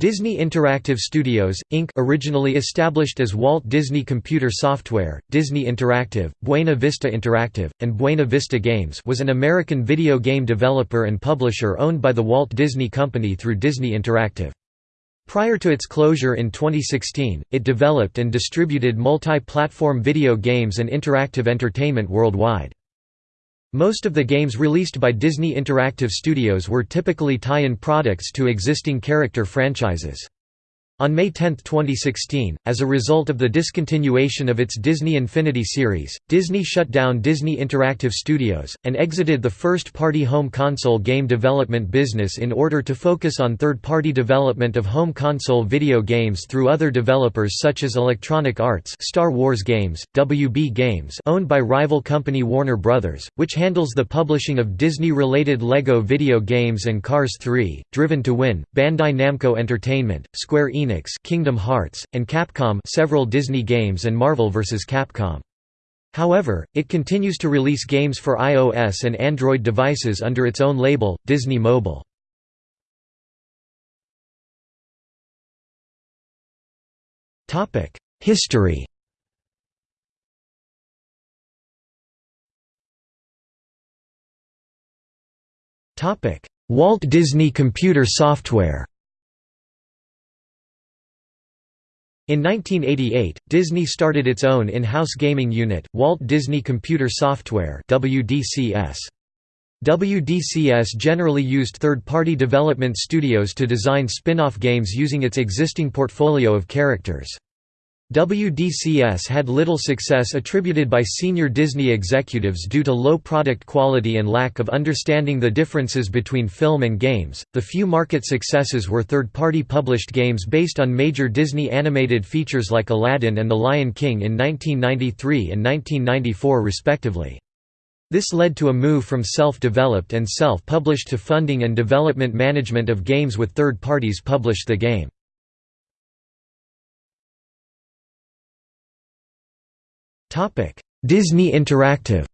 Disney Interactive Studios, Inc. originally established as Walt Disney Computer Software, Disney Interactive, Buena Vista Interactive, and Buena Vista Games was an American video game developer and publisher owned by the Walt Disney Company through Disney Interactive. Prior to its closure in 2016, it developed and distributed multi-platform video games and interactive entertainment worldwide. Most of the games released by Disney Interactive Studios were typically tie-in products to existing character franchises. On May 10, 2016, as a result of the discontinuation of its Disney Infinity series, Disney shut down Disney Interactive Studios, and exited the first-party home console game development business in order to focus on third-party development of home console video games through other developers such as Electronic Arts Star Wars Games, WB Games owned by rival company Warner Bros., which handles the publishing of Disney-related LEGO video games and Cars 3, Driven to Win, Bandai Namco Entertainment, Square Enix Kingdom Hearts, and Capcom several Disney games and Marvel vs. Capcom. However, it continues to release games for iOS and Android devices under its own label, Disney Mobile. History Walt Disney Computer Software In 1988, Disney started its own in-house gaming unit, Walt Disney Computer Software WDCS. WDCS generally used third-party development studios to design spin-off games using its existing portfolio of characters. WDCS had little success attributed by senior Disney executives due to low product quality and lack of understanding the differences between film and games. The few market successes were third party published games based on major Disney animated features like Aladdin and The Lion King in 1993 and 1994, respectively. This led to a move from self developed and self published to funding and development management of games with third parties published the game. Disney Interactive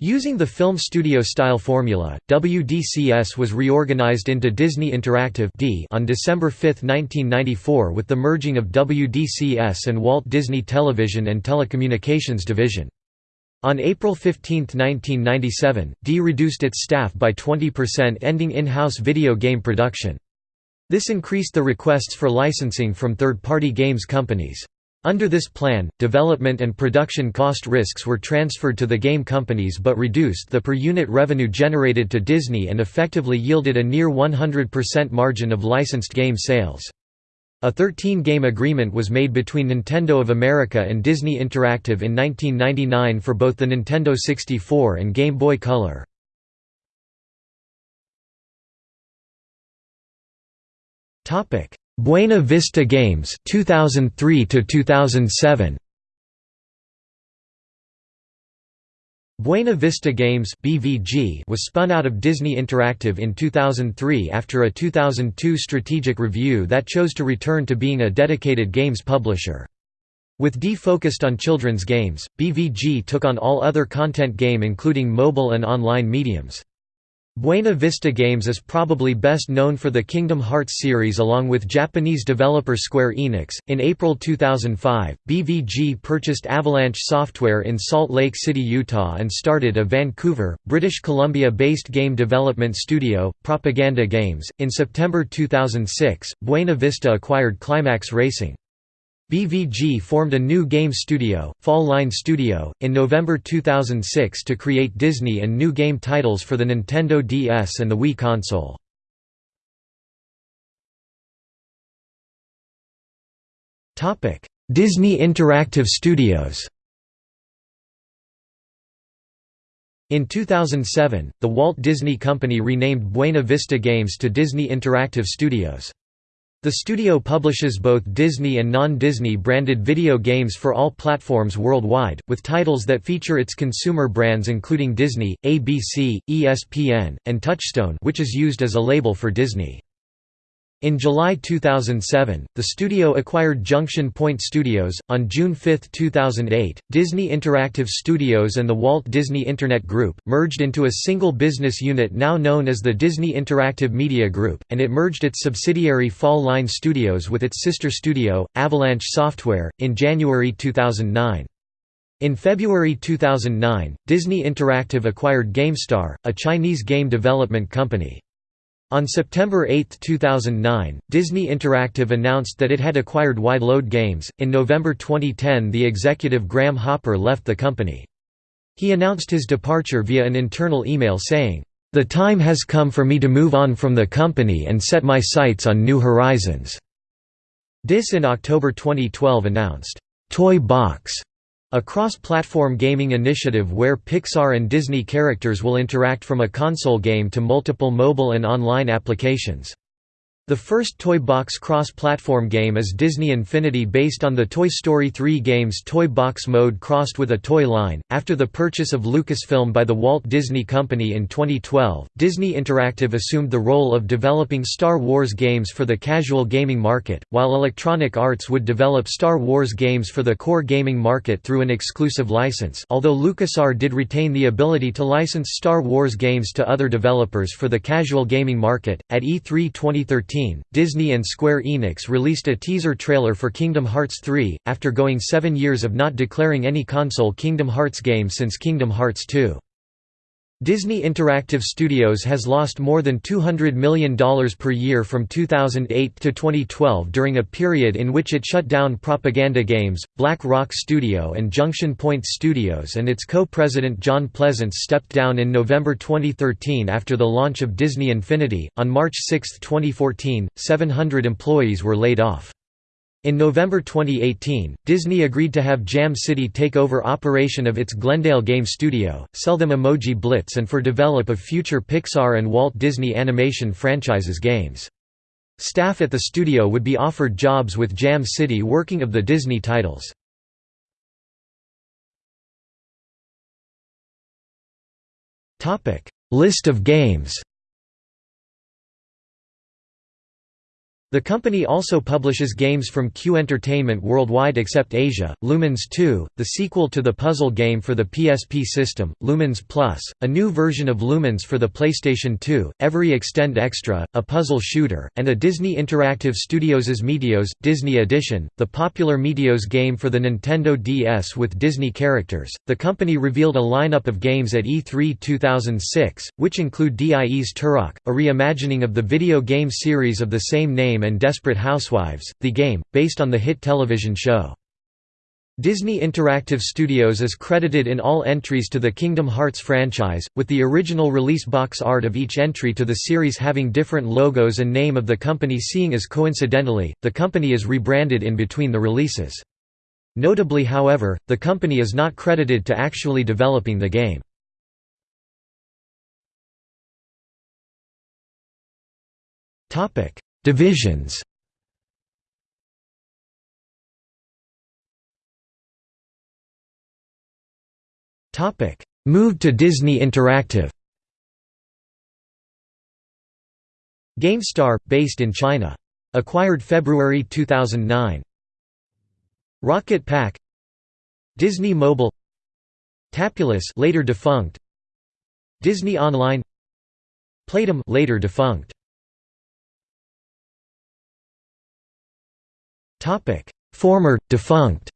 Using the film studio style formula, WDCS was reorganized into Disney Interactive D on December 5, 1994 with the merging of WDCS and Walt Disney Television and Telecommunications Division. On April 15, 1997, D reduced its staff by 20% ending in-house video game production. This increased the requests for licensing from third-party games companies. Under this plan, development and production cost risks were transferred to the game companies but reduced the per-unit revenue generated to Disney and effectively yielded a near 100% margin of licensed game sales. A 13-game agreement was made between Nintendo of America and Disney Interactive in 1999 for both the Nintendo 64 and Game Boy Color. Topic: Buena Vista Games 2003 to 2007. Buena Vista Games (BVG) was spun out of Disney Interactive in 2003 after a 2002 strategic review that chose to return to being a dedicated games publisher. With D focused on children's games, BVG took on all other content game including mobile and online mediums. Buena Vista Games is probably best known for the Kingdom Hearts series along with Japanese developer Square Enix. In April 2005, BVG purchased Avalanche Software in Salt Lake City, Utah and started a Vancouver, British Columbia based game development studio, Propaganda Games. In September 2006, Buena Vista acquired Climax Racing. BVG formed a new game studio, Fall Line Studio, in November 2006 to create Disney and new game titles for the Nintendo DS and the Wii console. Disney Interactive Studios In 2007, the Walt Disney Company renamed Buena Vista Games to Disney Interactive Studios. The studio publishes both Disney and non-Disney branded video games for all platforms worldwide, with titles that feature its consumer brands including Disney, ABC, ESPN, and Touchstone which is used as a label for Disney. In July 2007, the studio acquired Junction Point Studios. On June 5, 2008, Disney Interactive Studios and the Walt Disney Internet Group merged into a single business unit now known as the Disney Interactive Media Group, and it merged its subsidiary Fall Line Studios with its sister studio, Avalanche Software, in January 2009. In February 2009, Disney Interactive acquired GameStar, a Chinese game development company. On September 8, 2009, Disney Interactive announced that it had acquired Wide Load Games. In November 2010, the executive Graham Hopper left the company. He announced his departure via an internal email saying, The time has come for me to move on from the company and set my sights on new horizons. DIS in October 2012 announced, Toy Box a cross-platform gaming initiative where Pixar and Disney characters will interact from a console game to multiple mobile and online applications. The first Toy Box cross-platform game is Disney Infinity based on the Toy Story 3 game's Toy Box mode crossed with a toy line. After the purchase of Lucasfilm by the Walt Disney Company in 2012, Disney Interactive assumed the role of developing Star Wars games for the casual gaming market, while Electronic Arts would develop Star Wars games for the core gaming market through an exclusive license. Although LucasArts did retain the ability to license Star Wars games to other developers for the casual gaming market, at E3 2013 2015, Disney and Square Enix released a teaser trailer for Kingdom Hearts 3, after going seven years of not declaring any console Kingdom Hearts game since Kingdom Hearts 2. Disney Interactive Studios has lost more than $200 million per year from 2008 to 2012 during a period in which it shut down Propaganda Games, Black Rock Studio and Junction Point Studios and its co-president John Pleasants stepped down in November 2013 after the launch of Disney Infinity. On March 6, 2014, 700 employees were laid off. In November 2018, Disney agreed to have Jam City take over operation of its Glendale game studio, sell them Emoji Blitz and for develop of future Pixar and Walt Disney Animation franchises games. Staff at the studio would be offered jobs with Jam City working of the Disney titles. List of games The company also publishes games from Q Entertainment worldwide except Asia, Lumines 2, the sequel to the puzzle game for the PSP system, Lumines Plus, a new version of Lumines for the PlayStation 2, Every Extend Extra, a puzzle shooter, and a Disney Interactive Studios' Meteos, Disney Edition, the popular Meteos game for the Nintendo DS with Disney characters. The company revealed a lineup of games at E3 2006, which include DIE's Turok, a reimagining of the video game series of the same name and Desperate Housewives, the game, based on the hit television show. Disney Interactive Studios is credited in all entries to the Kingdom Hearts franchise, with the original release box art of each entry to the series having different logos and name of the company seeing as coincidentally, the company is rebranded in between the releases. Notably however, the company is not credited to actually developing the game. Divisions. Moved to Disney Interactive. GameStar, based in China. Acquired February 2009 Rocket Pack. Disney Mobile. Tapulous later defunct. Disney Online. Playdom later defunct Topic: Former defunct.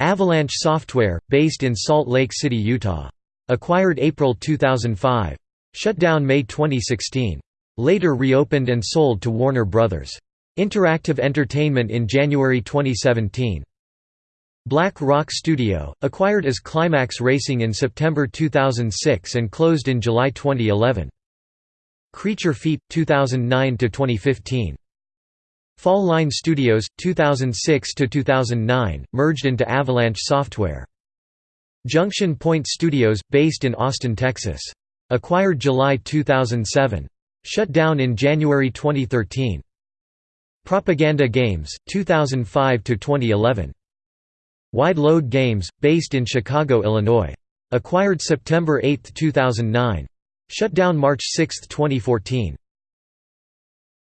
Avalanche Software, based in Salt Lake City, Utah. Acquired April 2005. Shut down May 2016. Later reopened and sold to Warner Bros. Interactive Entertainment in January 2017. Black Rock Studio, acquired as Climax Racing in September 2006 and closed in July 2011. Creature Feep, 2009–2015. Fall Line Studios, 2006–2009, merged into Avalanche Software. Junction Point Studios, based in Austin, Texas. Acquired July 2007. Shut down in January 2013. Propaganda Games, 2005–2011. Wide Load Games, based in Chicago, Illinois. Acquired September 8, 2009. Shut down March 6, 2014.